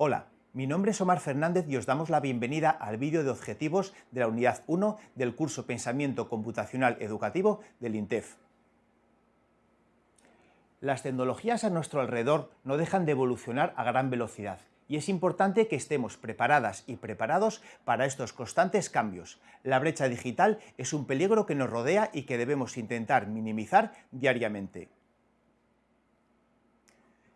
Hola, mi nombre es Omar Fernández y os damos la bienvenida al vídeo de objetivos de la unidad 1 del curso Pensamiento Computacional Educativo del INTEF. Las tecnologías a nuestro alrededor no dejan de evolucionar a gran velocidad y es importante que estemos preparadas y preparados para estos constantes cambios. La brecha digital es un peligro que nos rodea y que debemos intentar minimizar diariamente.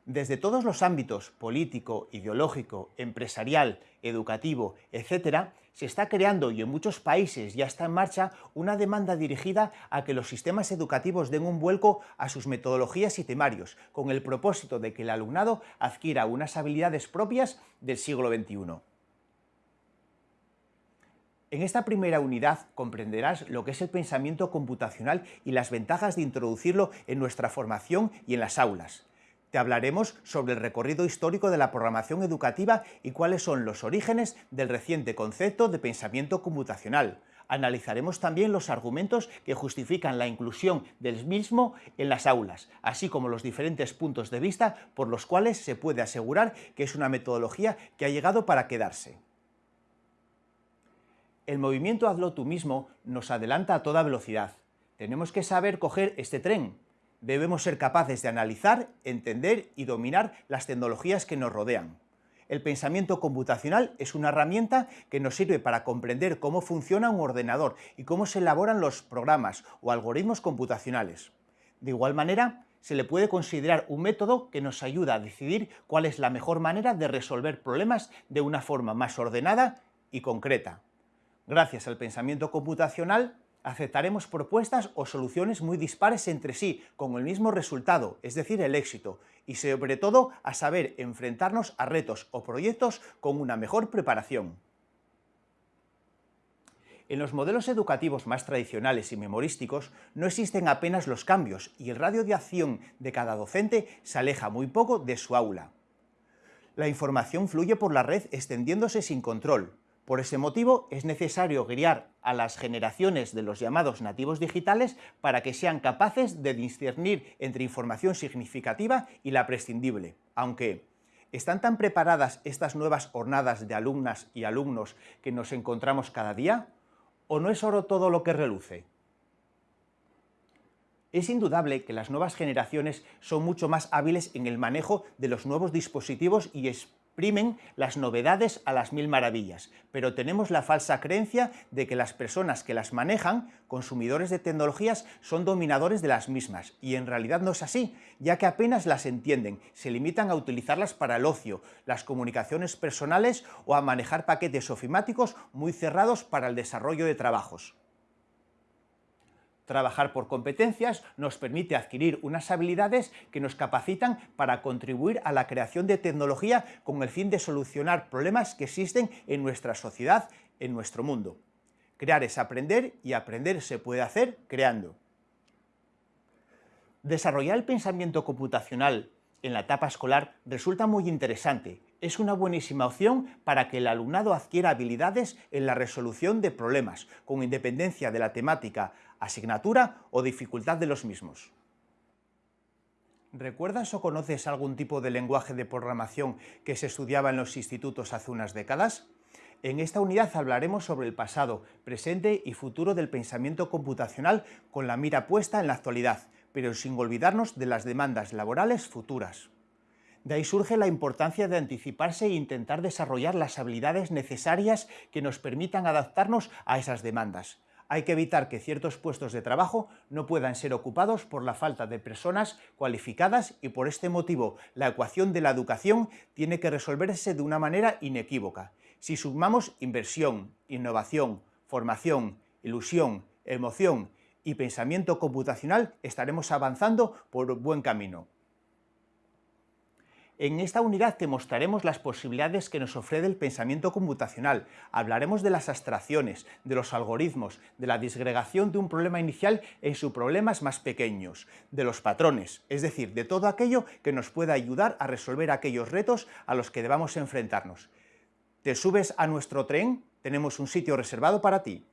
Desde todos los ámbitos, político, ideológico, empresarial, educativo, etc., se está creando y en muchos países ya está en marcha una demanda dirigida a que los sistemas educativos den un vuelco a sus metodologías y temarios, con el propósito de que el alumnado adquiera unas habilidades propias del siglo XXI. En esta primera unidad comprenderás lo que es el pensamiento computacional y las ventajas de introducirlo en nuestra formación y en las aulas. Te hablaremos sobre el recorrido histórico de la programación educativa y cuáles son los orígenes del reciente concepto de pensamiento computacional. Analizaremos también los argumentos que justifican la inclusión del mismo en las aulas, así como los diferentes puntos de vista por los cuales se puede asegurar que es una metodología que ha llegado para quedarse. El movimiento Hazlo tú mismo nos adelanta a toda velocidad. Tenemos que saber coger este tren, debemos ser capaces de analizar, entender y dominar las tecnologías que nos rodean. El pensamiento computacional es una herramienta que nos sirve para comprender cómo funciona un ordenador y cómo se elaboran los programas o algoritmos computacionales. De igual manera, se le puede considerar un método que nos ayuda a decidir cuál es la mejor manera de resolver problemas de una forma más ordenada y concreta. Gracias al pensamiento computacional, aceptaremos propuestas o soluciones muy dispares entre sí, con el mismo resultado, es decir, el éxito, y sobre todo a saber enfrentarnos a retos o proyectos con una mejor preparación. En los modelos educativos más tradicionales y memorísticos no existen apenas los cambios y el radio de acción de cada docente se aleja muy poco de su aula. La información fluye por la red extendiéndose sin control, por ese motivo es necesario guiar a las generaciones de los llamados nativos digitales para que sean capaces de discernir entre información significativa y la prescindible, aunque ¿están tan preparadas estas nuevas hornadas de alumnas y alumnos que nos encontramos cada día? ¿O no es oro todo lo que reluce? Es indudable que las nuevas generaciones son mucho más hábiles en el manejo de los nuevos dispositivos y primen las novedades a las mil maravillas, pero tenemos la falsa creencia de que las personas que las manejan, consumidores de tecnologías, son dominadores de las mismas, y en realidad no es así, ya que apenas las entienden, se limitan a utilizarlas para el ocio, las comunicaciones personales o a manejar paquetes ofimáticos muy cerrados para el desarrollo de trabajos. Trabajar por competencias nos permite adquirir unas habilidades que nos capacitan para contribuir a la creación de tecnología con el fin de solucionar problemas que existen en nuestra sociedad, en nuestro mundo. Crear es aprender y aprender se puede hacer creando. Desarrollar el pensamiento computacional en la etapa escolar resulta muy interesante. Es una buenísima opción para que el alumnado adquiera habilidades en la resolución de problemas, con independencia de la temática, asignatura o dificultad de los mismos. ¿Recuerdas o conoces algún tipo de lenguaje de programación que se estudiaba en los institutos hace unas décadas? En esta unidad hablaremos sobre el pasado, presente y futuro del pensamiento computacional con la mira puesta en la actualidad, pero sin olvidarnos de las demandas laborales futuras. De ahí surge la importancia de anticiparse e intentar desarrollar las habilidades necesarias que nos permitan adaptarnos a esas demandas. Hay que evitar que ciertos puestos de trabajo no puedan ser ocupados por la falta de personas cualificadas y por este motivo la ecuación de la educación tiene que resolverse de una manera inequívoca. Si sumamos inversión, innovación, formación, ilusión, emoción y pensamiento computacional estaremos avanzando por buen camino. En esta unidad te mostraremos las posibilidades que nos ofrece el pensamiento computacional, hablaremos de las abstracciones, de los algoritmos, de la disgregación de un problema inicial en sus problemas más pequeños, de los patrones, es decir, de todo aquello que nos pueda ayudar a resolver aquellos retos a los que debamos enfrentarnos. ¿Te subes a nuestro tren? Tenemos un sitio reservado para ti.